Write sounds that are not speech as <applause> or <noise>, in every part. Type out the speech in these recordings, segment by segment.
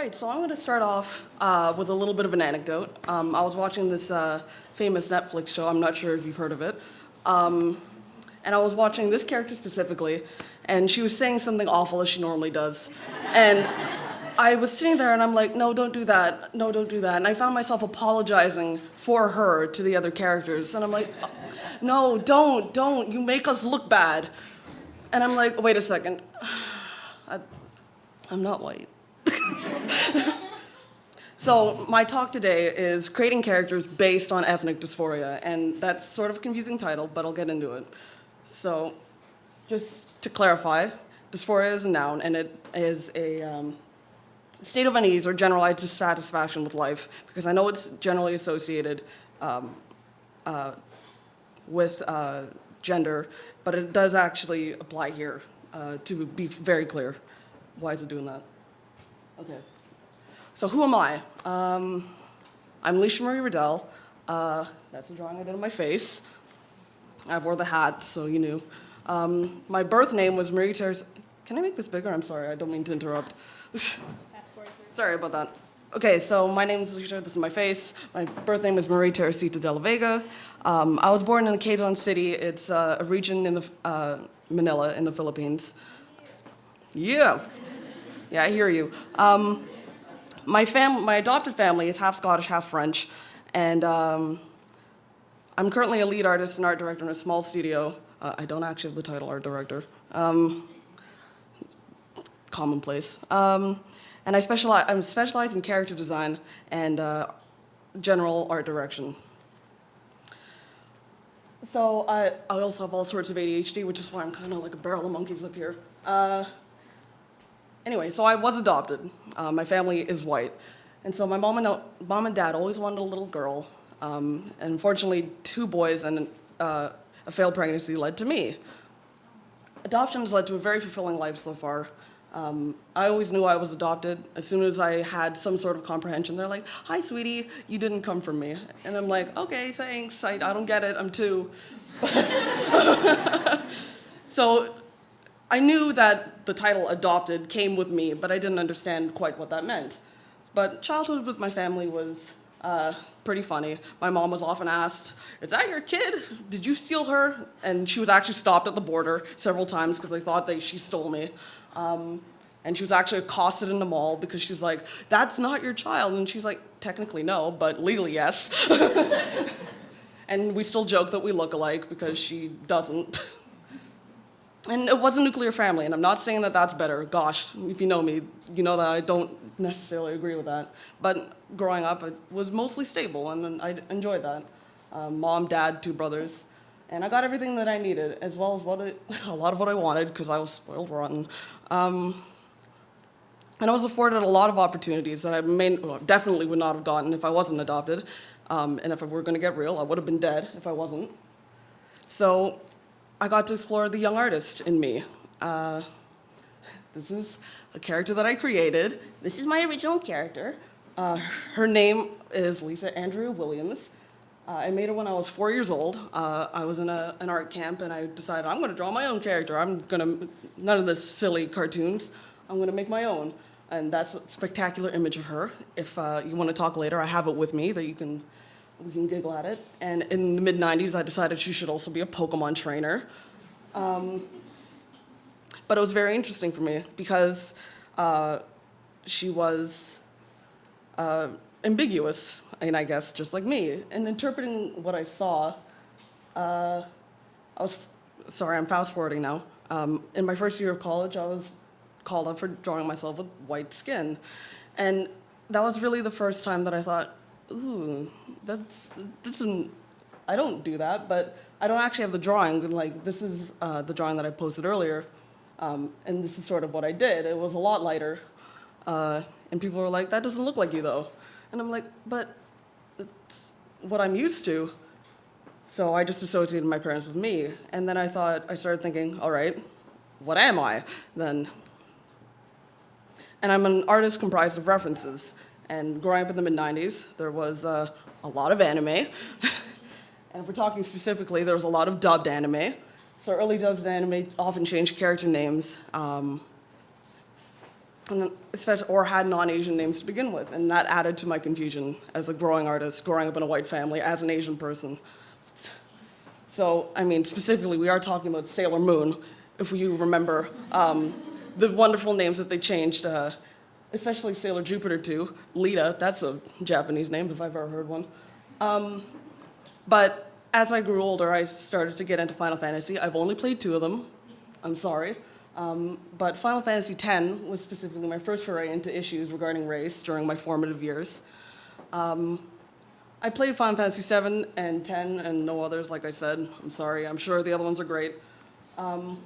Right, so I'm going to start off uh, with a little bit of an anecdote. Um, I was watching this uh, famous Netflix show, I'm not sure if you've heard of it, um, and I was watching this character specifically, and she was saying something awful as she normally does. And I was sitting there and I'm like, no, don't do that, no, don't do that. And I found myself apologizing for her to the other characters, and I'm like, no, don't, don't, you make us look bad. And I'm like, wait a second, <sighs> I, I'm not white. <laughs> so my talk today is creating characters based on ethnic dysphoria, and that's sort of a confusing title, but I'll get into it. So just to clarify, dysphoria is a noun, and it is a um, state of unease or generalized dissatisfaction with life, because I know it's generally associated um, uh, with uh, gender, but it does actually apply here, uh, to be very clear. Why is it doing that? Okay. So who am I? Um, I'm Alicia Marie Riddell. Uh, that's a drawing I did of my face. I wore the hat, so you knew. Um, my birth name was Marie Teresa. Can I make this bigger? I'm sorry, I don't mean to interrupt. <laughs> sorry about that. Okay, so my name is Alicia, this is my face. My birth name is Marie Teresita de la Vega. Um, I was born in Quezon City. It's uh, a region in the, uh, Manila in the Philippines. Yeah. Yeah, I hear you. Um, my, fam my adopted family is half Scottish, half French, and um, I'm currently a lead artist and art director in a small studio. Uh, I don't actually have the title art director. Um, commonplace. Um, and I specialize, I'm specialized in character design and uh, general art direction. So I, I also have all sorts of ADHD, which is why I'm kind of like a barrel of monkeys up here. Uh, Anyway, so I was adopted. Uh, my family is white. And so my mom and, mom and dad always wanted a little girl. Um, and unfortunately, two boys and uh, a failed pregnancy led to me. Adoption has led to a very fulfilling life so far. Um, I always knew I was adopted. As soon as I had some sort of comprehension, they're like, hi, sweetie, you didn't come from me. And I'm like, okay, thanks, I, I don't get it, I'm two. <laughs> so I knew that the title adopted came with me, but I didn't understand quite what that meant. But childhood with my family was uh, pretty funny. My mom was often asked, is that your kid? Did you steal her? And she was actually stopped at the border several times because they thought that she stole me. Um, and she was actually accosted in the mall because she's like, that's not your child. And she's like, technically no, but legally yes. <laughs> and we still joke that we look alike because she doesn't. <laughs> And it was a nuclear family, and I'm not saying that that's better. Gosh, if you know me, you know that I don't necessarily agree with that. But growing up, it was mostly stable, and I enjoyed that. Um, mom, dad, two brothers. And I got everything that I needed, as well as what I, <laughs> a lot of what I wanted, because I was spoiled rotten. Um, and I was afforded a lot of opportunities that I may, well, definitely would not have gotten if I wasn't adopted. Um, and if I were going to get real, I would have been dead if I wasn't. So I got to explore the young artist in me. Uh, this is a character that I created. This is my original character. Uh, her name is Lisa Andrea Williams. Uh, I made her when I was four years old. Uh, I was in a, an art camp and I decided I'm gonna draw my own character. I'm gonna, none of this silly cartoons. I'm gonna make my own. And that's a spectacular image of her. If uh, you wanna talk later, I have it with me that you can we can giggle at it. And in the mid 90s, I decided she should also be a Pokemon trainer. Um, but it was very interesting for me because uh, she was uh, ambiguous, and I guess just like me. And interpreting what I saw, uh, I was, sorry, I'm fast forwarding now. Um, in my first year of college, I was called up for drawing myself with white skin. And that was really the first time that I thought, ooh, that's, isn't, I don't do that, but I don't actually have the drawing. Like, this is uh, the drawing that I posted earlier, um, and this is sort of what I did. It was a lot lighter, uh, and people were like, that doesn't look like you, though. And I'm like, but it's what I'm used to. So I just associated my parents with me. And then I thought, I started thinking, all right, what am I then? And I'm an artist comprised of references. And growing up in the mid-90s, there was uh, a lot of anime. and if we're talking specifically, there was a lot of dubbed anime. So early dubbed anime often changed character names. Um, and especially, or had non-Asian names to begin with, and that added to my confusion as a growing artist, growing up in a white family as an Asian person. So, I mean, specifically, we are talking about Sailor Moon, if you remember um, the wonderful names that they changed, uh, especially Sailor Jupiter too. Lita, that's a Japanese name if I've ever heard one. Um, but as I grew older, I started to get into Final Fantasy. I've only played two of them. I'm sorry. Um, but Final Fantasy X was specifically my first foray into issues regarding race during my formative years. Um, I played Final Fantasy VII and 10 and no others, like I said. I'm sorry, I'm sure the other ones are great. Um,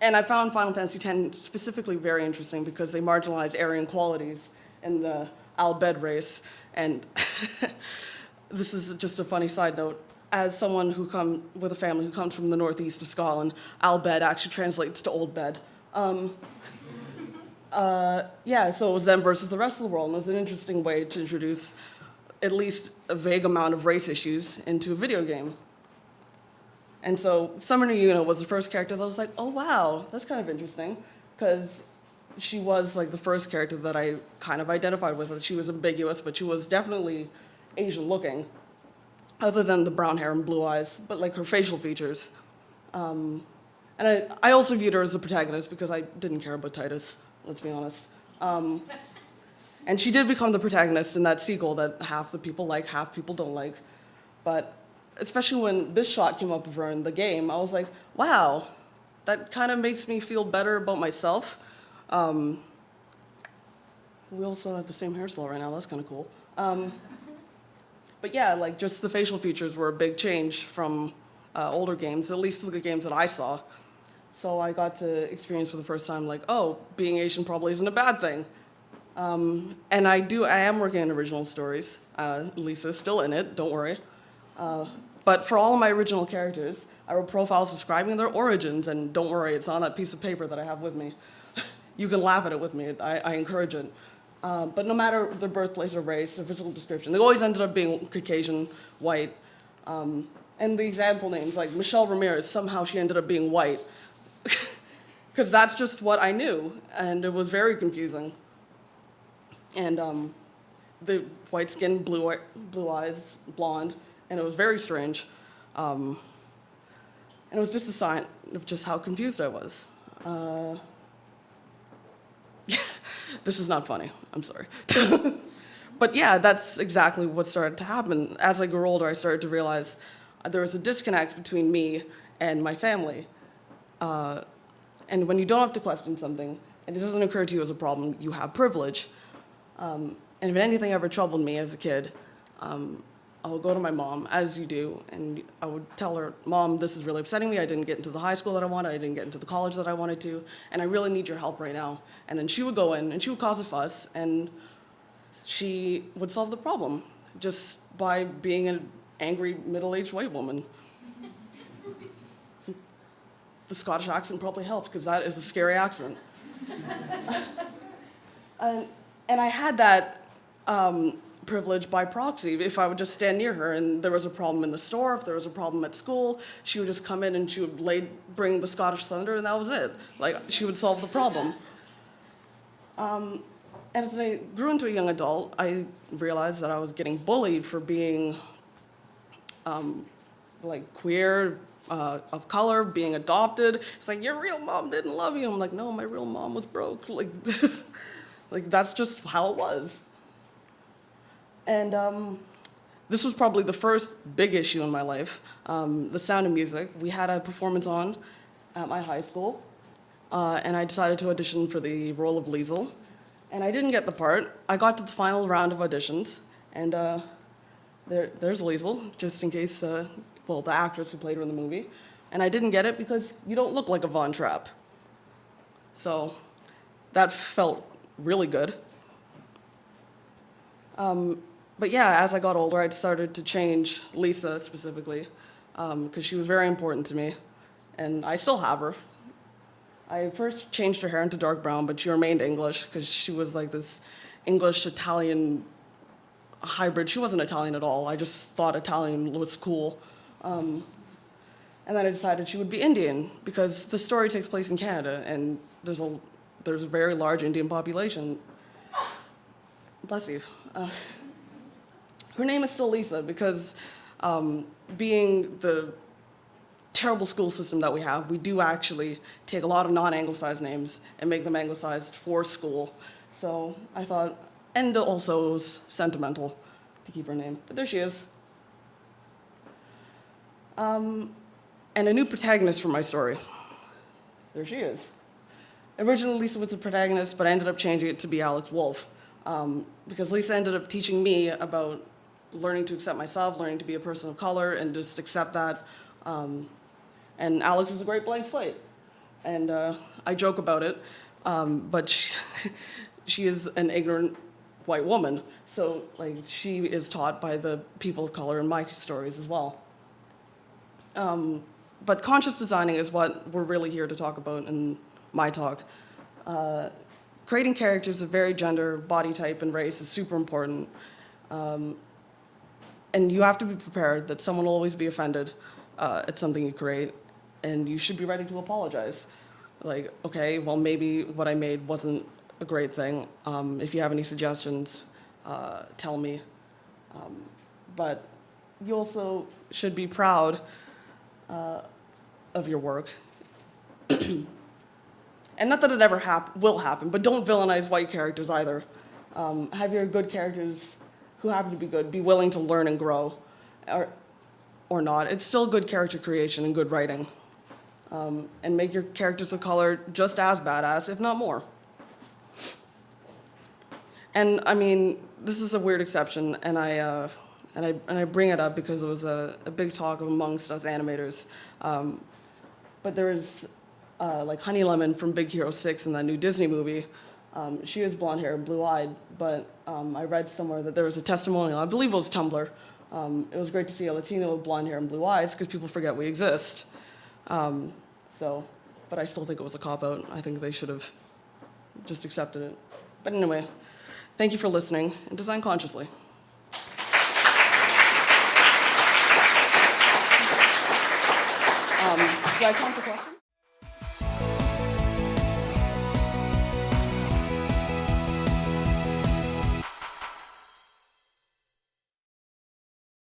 and I found Final Fantasy X specifically very interesting because they marginalize Aryan qualities in the Al-Bhed race. And <laughs> this is just a funny side note. As someone who come with a family who comes from the northeast of Scotland, Al-Bhed actually translates to Old Bed. Um, <laughs> uh, yeah, so it was them versus the rest of the world, and it was an interesting way to introduce at least a vague amount of race issues into a video game. And so Summoner Yuna was the first character that was like, oh wow, that's kind of interesting, because she was like the first character that I kind of identified with. She was ambiguous, but she was definitely Asian looking, other than the brown hair and blue eyes, but like her facial features. Um, and I, I also viewed her as the protagonist because I didn't care about Tidus, let's be honest. Um, and she did become the protagonist in that sequel that half the people like, half people don't like. But especially when this shot came up of her in the game, I was like, wow, that kind of makes me feel better about myself. Um, we also have the same hairstyle right now, that's kind of cool. Um, but yeah, like just the facial features were a big change from uh, older games, at least the games that I saw. So I got to experience for the first time like, oh, being Asian probably isn't a bad thing. Um, and I do, I am working on original stories. Uh, Lisa's still in it, don't worry. But for all of my original characters, I wrote profiles describing their origins, and don't worry, it's on that piece of paper that I have with me. <laughs> you can laugh at it with me, I, I encourage it. Uh, but no matter their birthplace or race or physical description, they always ended up being Caucasian, white. Um, and the example names, like Michelle Ramirez, somehow she ended up being white. <laughs> Because that's just what I knew, and it was very confusing and um, the white skin, blue, blue eyes, blonde, and it was very strange. Um, and it was just a sign of just how confused I was. Uh, <laughs> this is not funny, I'm sorry. <laughs> but yeah, that's exactly what started to happen. As I grew older, I started to realize there was a disconnect between me and my family. Uh, and when you don't have to question something, and it doesn't occur to you as a problem, you have privilege. Um, and if anything ever troubled me as a kid, um, I would go to my mom, as you do, and I would tell her, Mom, this is really upsetting me. I didn't get into the high school that I wanted. I didn't get into the college that I wanted to, and I really need your help right now. And then she would go in, and she would cause a fuss, and she would solve the problem just by being an angry middle-aged white woman. the Scottish accent probably helped, because that is a scary accent. <laughs> and, and I had that um, privilege by proxy. If I would just stand near her and there was a problem in the store, if there was a problem at school, she would just come in and she would lay, bring the Scottish Thunder and that was it. Like, she would solve the problem. Um, and as I grew into a young adult, I realized that I was getting bullied for being um, like queer, uh, of color, being adopted. It's like, your real mom didn't love you. I'm like, no, my real mom was broke. Like, <laughs> Like that's just how it was. And um, this was probably the first big issue in my life, um, The Sound of Music. We had a performance on at my high school, uh, and I decided to audition for the role of Liesel. And I didn't get the part. I got to the final round of auditions, and uh, there, there's Liesel, just in case, uh, well, the actress who played her in the movie. And I didn't get it because you don't look like a Von Trapp. So that felt really good. Um, but yeah, as I got older, I started to change Lisa specifically because um, she was very important to me, and I still have her. I first changed her hair into dark brown, but she remained English because she was like this English-Italian hybrid. She wasn't Italian at all. I just thought Italian was cool. Um, and then I decided she would be Indian because the story takes place in Canada, and there's a there's a very large Indian population. Bless you. Uh, her name is still Lisa because um, being the terrible school system that we have, we do actually take a lot of non-anglicized names and make them anglicized for school. So I thought, and also it was sentimental to keep her name, but there she is. Um, and a new protagonist for my story. There she is. Originally, Lisa was the protagonist, but I ended up changing it to be Alex Wolf um, because Lisa ended up teaching me about learning to accept myself, learning to be a person of color, and just accept that. Um, and Alex is a great blank slate. And uh, I joke about it, um, but she, <laughs> she is an ignorant white woman. So like she is taught by the people of color in my stories as well. Um, but conscious designing is what we're really here to talk about in my talk. Uh, creating characters of varied gender, body type, and race is super important. Um, and you have to be prepared that someone will always be offended uh, at something you create, and you should be ready to apologize. Like, okay, well, maybe what I made wasn't a great thing. Um, if you have any suggestions, uh, tell me. Um, but you also should be proud uh, of your work. <clears throat> and not that it ever hap will happen, but don't villainize white characters either. Um, have your good characters who happen to be good be willing to learn and grow, or, or not. It's still good character creation and good writing. Um, and make your characters of color just as badass, if not more. And I mean, this is a weird exception, and I, uh, and I, and I bring it up because it was a, a big talk amongst us animators. Um, but there was uh, like Honey Lemon from Big Hero 6 in that new Disney movie. Um, she is blonde hair and blue eyed, but um, I read somewhere that there was a testimonial, I believe it was Tumblr. Um, it was great to see a Latina with blonde hair and blue eyes because people forget we exist. Um, so, but I still think it was a cop out. I think they should have just accepted it. But anyway, thank you for listening and design consciously. Um, do I time for questions?